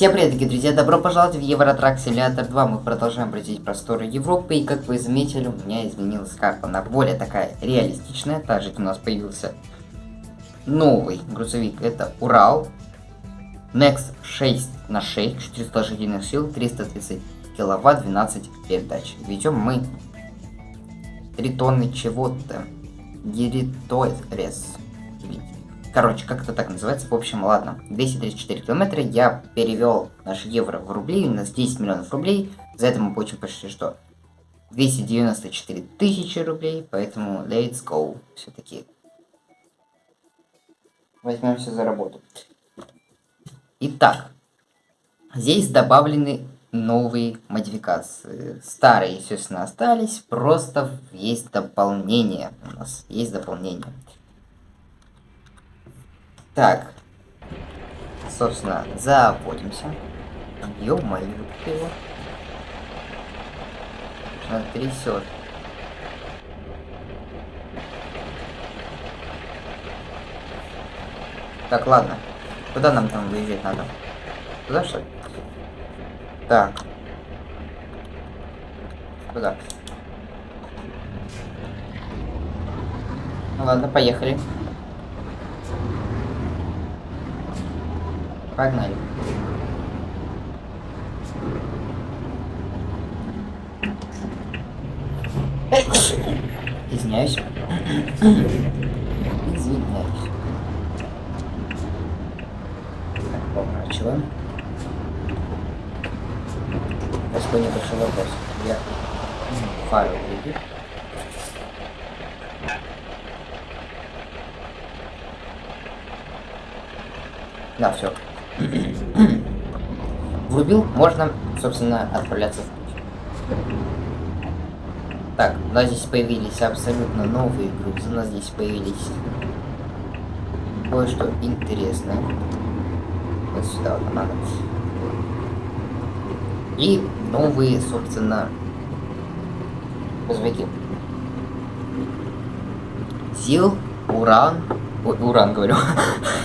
Всем привет, дорогие друзья, добро пожаловать в Евротрак Симулятор 2. Мы продолжаем бродить просторы Европы, и как вы заметили, у меня изменилась карта. Она более такая реалистичная. Также у нас появился новый грузовик, это Урал. Next 6 на 6, 400 лошадиных сил, 330 киловатт, 12 передач. Ведем мы 3 тонны чего-то. Гериторес. Короче, как это так называется? В общем, ладно. 234 километра. Я перевел наш евро в рубли. У нас 10 миллионов рублей. За это мы получим почти что 294 тысячи рублей. Поэтому let's go. Все-таки возьмемся за работу. Итак, здесь добавлены новые модификации. Старые, естественно, остались. Просто есть дополнение. У нас есть дополнение. Так. Собственно, заводимся. Ё-моё, его. Она трясет. Так, ладно. Куда нам там выезжать надо? Куда что? Так. Куда? ладно, поехали. Погнали. Извиняюсь. Извиняюсь. Поворачиваем. Такой небольшой вопрос. Я фары увидел. Да, все. Врубил, можно, собственно, отправляться в путь. Так, у нас здесь появились абсолютно новые грузы, у нас здесь появились кое-что интересное. Вот сюда вот надо. И новые, собственно, грузовики. Сил, уран, Ой, уран говорю.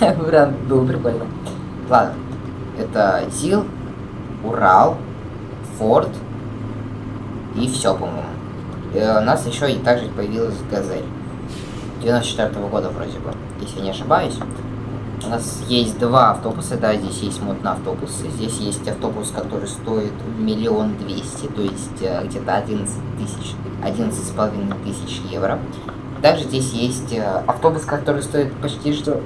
уран был прикольно. Ладно. Это ЗИЛ, Урал, Форд и все, по-моему. Э, у нас еще и также появилась Газель. 94 -го года вроде бы, если не ошибаюсь. У нас есть два автобуса, да, здесь есть автобусы. Здесь есть автобус, который стоит миллион двести, то есть э, где-то 11 тысяч, одиннадцать с половиной тысяч евро. Также здесь есть э, автобус, который стоит почти что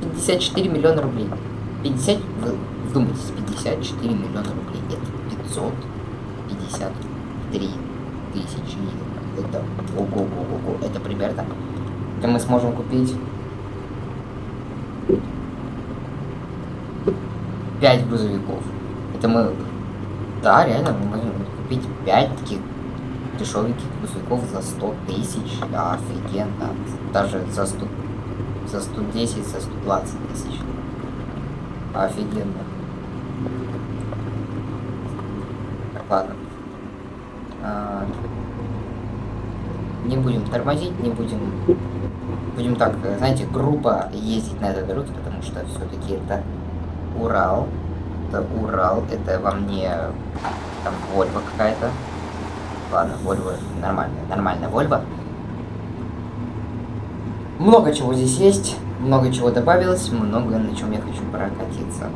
54 миллиона рублей. 50, вы вдумайтесь, 54 миллиона рублей. Это 553 тысячи Это ого-го-го-го. Это примерно. Это мы сможем купить 5 грузовиков. Это мы... Да, реально, мы можем купить 5 таких дешевеньких грузовиков за 100 тысяч, да, офигенно. Даже за 100, за 110, за 120 тысяч. Офигенно. Ладно. А, не будем тормозить, не будем... Будем так, знаете, грубо ездить на этой дороге, потому что все-таки это Урал. Это Урал, это во мне там Вольва какая-то. Ладно, Volvo нормальная, нормальная Volvo. Много чего здесь есть, много чего добавилось, много на чем я хочу прокатиться.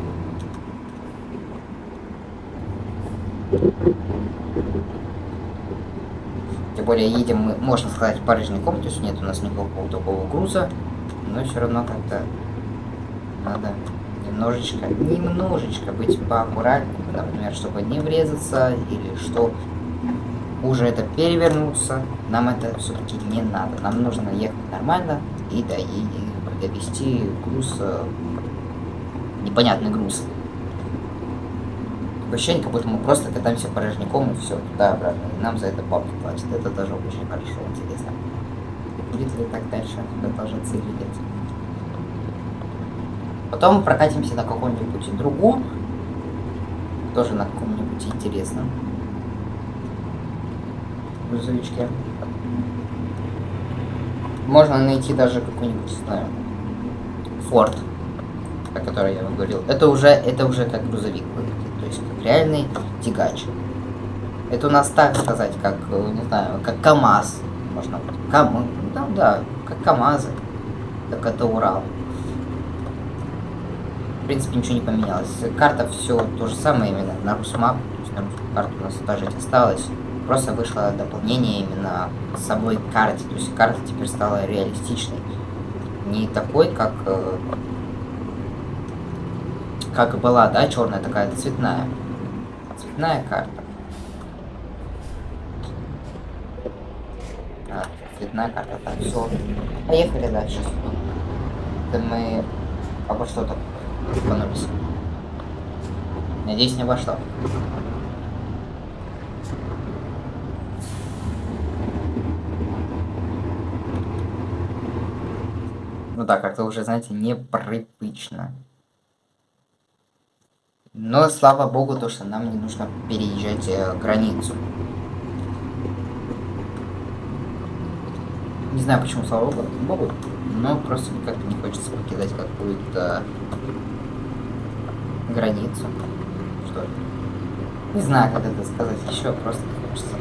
Тем более едем мы, можно сказать, порожняком, то есть нет у нас никакого такого груза, но все равно как-то надо немножечко, немножечко быть поаккуратнее, например, чтобы не врезаться или что уже это перевернуться, нам это все-таки не надо. Нам нужно ехать нормально и, да, и, довести груз, непонятный груз. Ощущение, как будто мы просто катаемся порожняком и все, туда-обратно. И нам за это бабки платят. Это тоже очень хорошо, интересно. Будет ли так дальше продолжаться или нет? Потом прокатимся на каком-нибудь другом, тоже на каком-нибудь интересном грузовичке. Можно найти даже какой-нибудь, не знаю, форт. о которой я вам говорил, это уже, это уже как грузовик выглядит, то есть как реальный тягач. Это у нас так сказать, как, э, не знаю, как КАМАЗ, можно Кам... Да, да, как КАМАЗы, так это Урал. В принципе, ничего не поменялось. Карта все то же самое именно на Русмап, то на карту у нас та же осталась. Просто вышло дополнение именно к самой карте, то есть карта теперь стала реалистичной. Не такой, как э, как была, да, черная такая, цветная. Цветная карта. А, цветная карта, так, все. Поехали дальше. Это мы обо что-то экономимся. Надеюсь, не обо что. Ну да, как-то уже, знаете, непривычно. Но слава богу, то, что нам не нужно переезжать э, границу. Не знаю, почему, слава богу, но просто как-то не хочется покидать какую-то границу. Что ли? Не знаю, как это сказать еще, просто не хочется.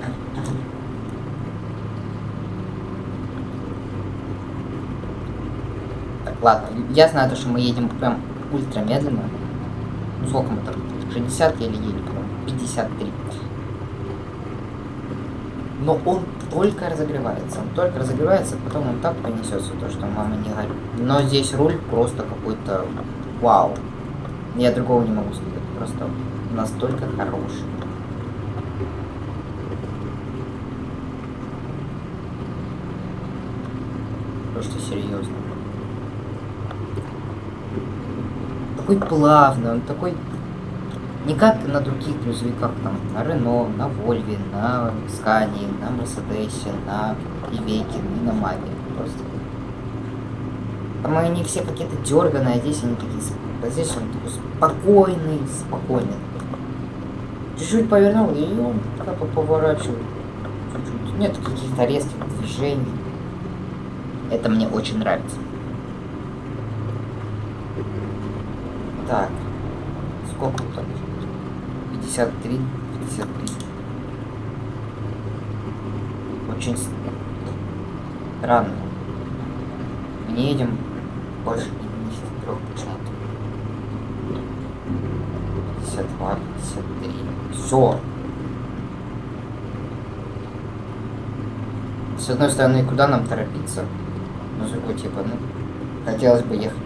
Так, ладно, я знаю то, что мы едем прям ультра медленно. Ну сколько мы там? 60 еле еле, по-моему. 53. Но он только разогревается. Он только разогревается, потом он так понесется, то, что мама не горит. Но здесь руль просто какой-то вау. Я другого не могу сказать. Просто настолько хороший. Просто серьезно. Такой плавный, он такой... Не как на других грузовиках, там, на Рено, на Вольве, на Скане, на Мерседесе, на Ивеке, и на Маге. Просто. Там они все какие-то дерганые, а здесь они такие... А здесь он такой спокойный, спокойный. Чуть-чуть повернул, и он как бы поворачивает. Чуть-чуть. Нет каких-то резких движений. Это мне очень нравится. Так. Сколько там? 53. 53. Очень странно. Мы не едем больше 53 почему-то. 52, 53. Все. С одной стороны, куда нам торопиться? Ну, с типа, ну, хотелось бы ехать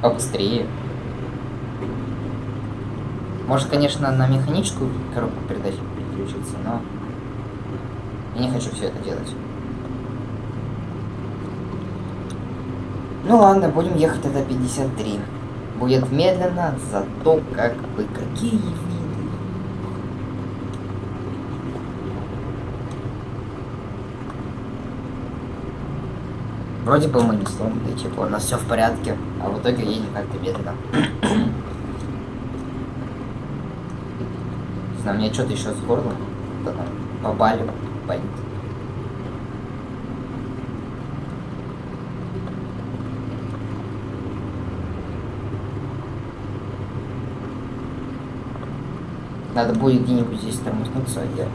побыстрее. Может, конечно, на механическую коробку передач переключиться, но я не хочу все это делать. Ну ладно, будем ехать тогда 53. Будет медленно, зато как бы какие виды. Вроде бы мы не сломаны, типа у нас все в порядке, а в итоге едем как-то медленно. Знаю, мне что-то еще с горлом побаливает, болит. Надо будет где-нибудь здесь тормознуться, я...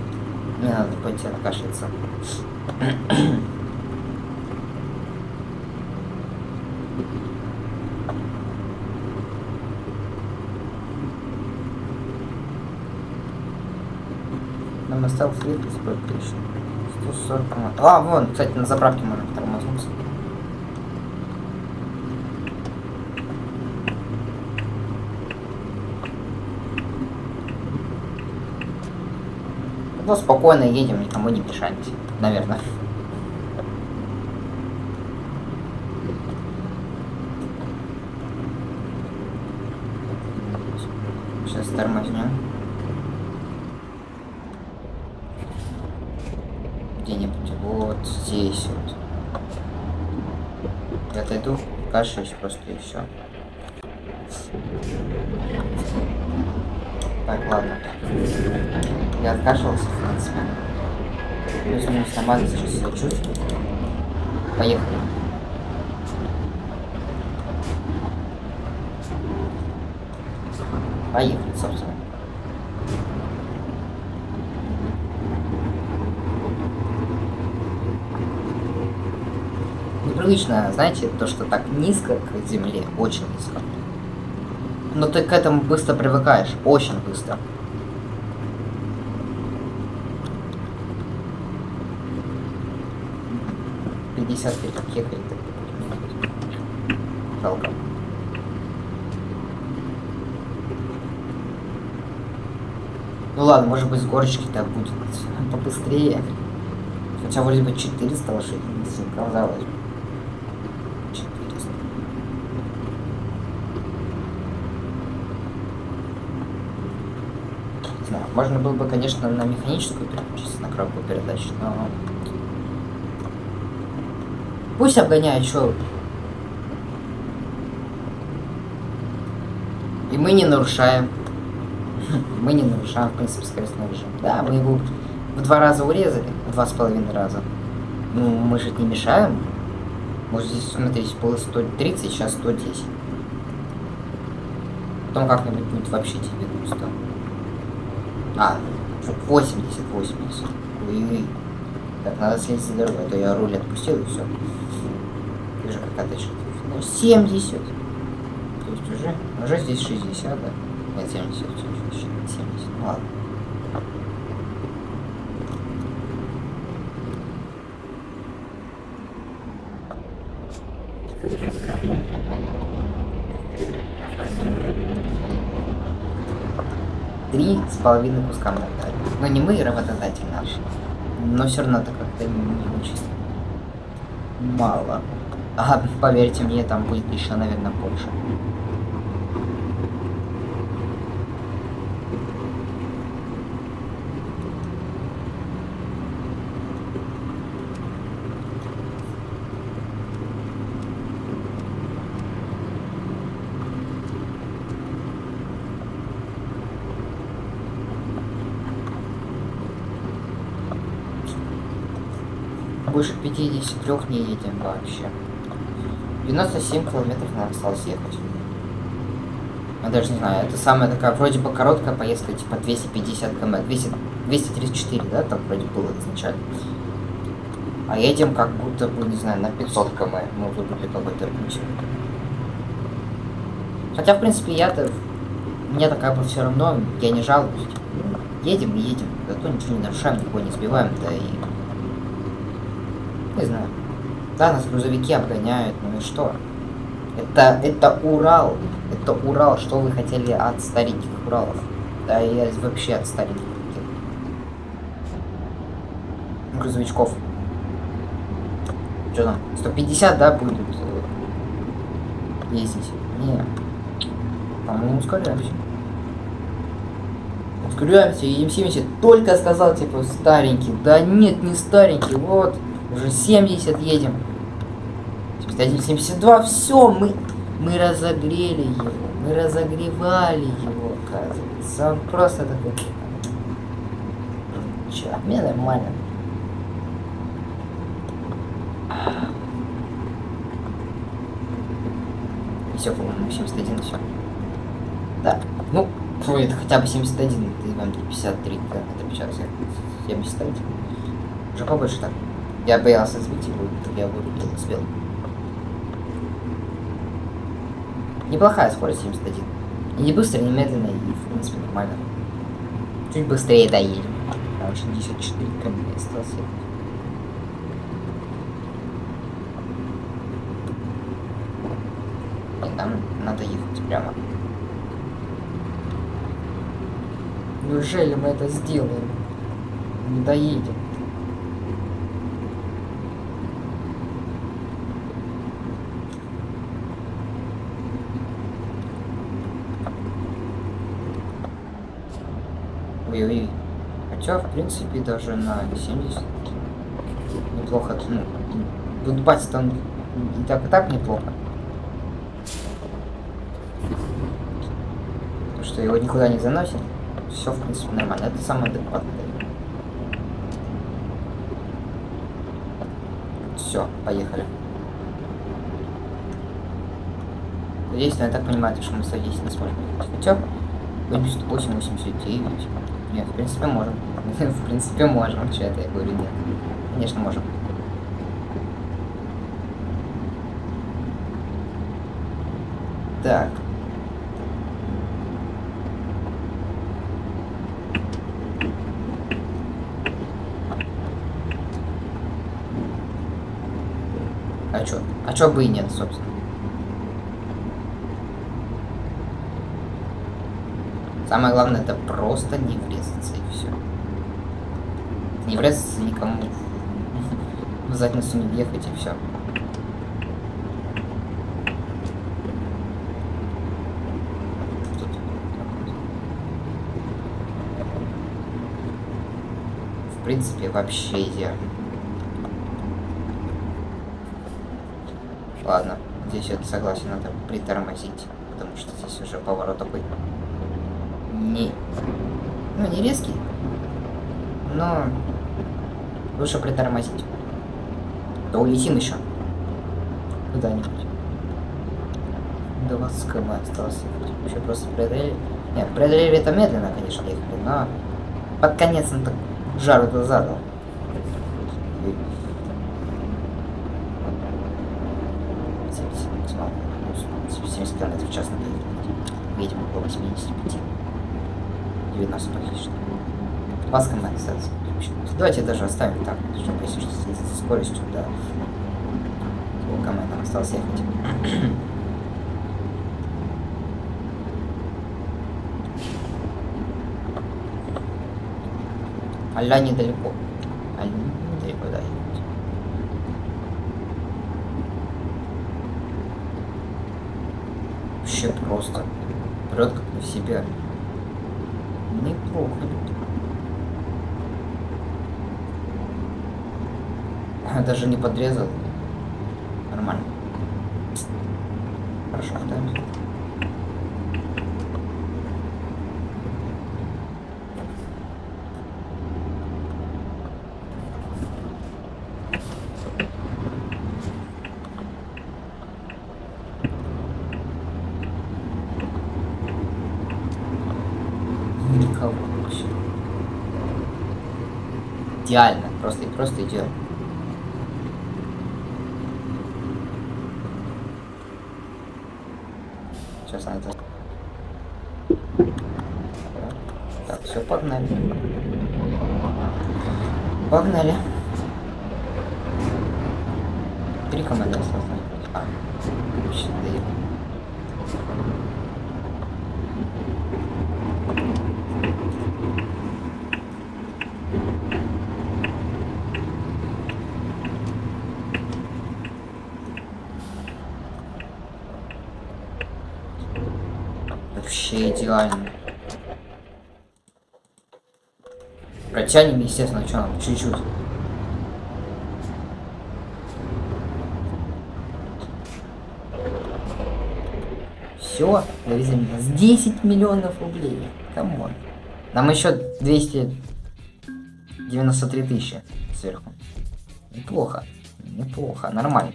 Мне надо пойти откашляться. Нам остался ехать сколько еще? 140 км. А, вон, кстати, на заправке можно тормознуться. Ну, спокойно едем, никому не мешаемся. Наверное. где-нибудь вот здесь вот. Я Отойду, кашусь просто и все. Так, ладно. Я откашивался, в принципе. Плюс-минус нормально сейчас чувствую. Поехали. Поехали, собственно. Непривычно, знаете, то, что так низко к земле, очень низко. Но ты к этому быстро привыкаешь, очень быстро. Пятьдесят пять ехали. Жалко. Ну ладно, может быть с горочки так будет побыстрее. Хотя вроде бы 400 лошадей, казалось бы. 400. Знаю, можно было бы, конечно, на механическую переключиться, на коробку передач, но... Пусть обгоняет, что... И мы не нарушаем. Мы не нарушаем, в принципе, скоростной режим. Да, мы его в два раза урезали, в два с половиной раза. Ну, мы же не мешаем. Может, здесь, смотрите, было 130, сейчас 110. Потом как-нибудь будет вообще тебе густо. А, 80, 80. Ой-ой. Так, надо следить за дорогой, а то я руль отпустил и все. Ты же как отдача. Ну, 70. То есть уже, уже здесь 60, да? Нет, 70, 70, 70. Ладно. Половиной куска мы дали. Но не мы, работодатель наш. Но все равно это как-то не очень мало. А поверьте мне, там будет еще, наверное, больше. Больше 53 не едем вообще. 97 километров нам осталось ехать. Я даже не знаю, это самая такая вроде бы короткая поездка, типа 250 км, 200, 234, да, там вроде было изначально. А едем как будто бы, не знаю, на 500 км мы выбрали какой-то путь. Хотя, в принципе, я-то, мне так как бы все равно, я не жалуюсь. Типа, ну, едем и едем, зато ничего не нарушаем, никого не сбиваем, да и... Не знаю. Да, нас грузовики обгоняют, ну и что? Это, это Урал. Это Урал. Что вы хотели от стареньких Уралов? Да я вообще от стареньких. Грузовичков. Что там? 150, да, будет э, ездить? Не. По-моему, ускоряемся. Ускоряемся, едем 70. Только сказал, типа, старенький. Да нет, не старенький. Вот. Уже 70 едем. 71, 72. Все, мы, мы разогрели его. Мы разогревали его, оказывается. Он просто такой... Че, мне нормально. Все, по-моему, 71, все. Да. Ну, ой, это хотя бы 71, это вам 53, да, это сейчас 71. Уже побольше так. Я боялся сбить его, я вырубил, успел. Неплохая скорость 71. И не быстро, не медленно, и в принципе нормально. Чуть быстрее доедем. Там 64 км осталось. И нам надо ехать прямо. Неужели мы это сделаем? Не доедем. Ой-ой. Хотя, в принципе, даже на 70 неплохо. Ну, тут бать там и так и так неплохо. Потому что его никуда не заносит. Все, в принципе, нормально. Это самое адекватное. Все, поехали. Надеюсь, я так понимаю, что мы садись не сможем. Хотя, Хоть 189. Нет, в принципе, можем. в принципе, можем. Че это я говорю? Нет. Конечно, можем. Так. А чё? А чё бы и нет, собственно. Самое главное это просто не врезаться и все. Не врезаться никому в задницу не въехать и все. В принципе, вообще идеально. Ладно, здесь это согласен, надо притормозить, потому что здесь уже поворот такой не... Ну, не резкий, но лучше притормозить. Да улетим еще куда-нибудь. 20 км осталось Еще просто преодолели. Нет, преодолели это медленно, конечно, ехали, но под конец он так жару-то задал. 70 км в час надо ехать. Едем около 85. 19 практически. Вас компенсация. Давайте даже оставим так, чтобы если что, с скоростью, да. Нам осталось ехать. Аля недалеко. Аля недалеко, да, ехать. Вообще просто. Прет как на себя. Неплохо. Даже не подрезал. Нормально. Хорошо, да? никого вообще. Идеально, просто просто идеально. Сейчас она это... Так, все, погнали. Погнали. Три команды осталось. А, вообще, да Вообще идеально. Протянем, естественно, что нам, чуть-чуть. Все, довезли с 10 миллионов рублей. Come on. Нам еще 293 тысячи сверху. Неплохо. Неплохо, нормально.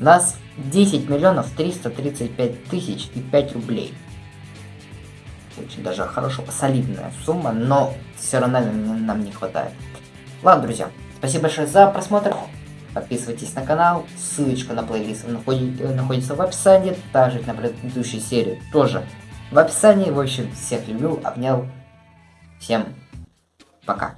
У нас 10 миллионов 335 тысяч и 5 рублей. Очень даже хорошо, солидная сумма, но все равно нам не хватает. Ладно, друзья, спасибо большое за просмотр. Подписывайтесь на канал, ссылочка на плейлист находится в описании, также на предыдущей серии тоже в описании. В общем, всех люблю, обнял. Всем пока.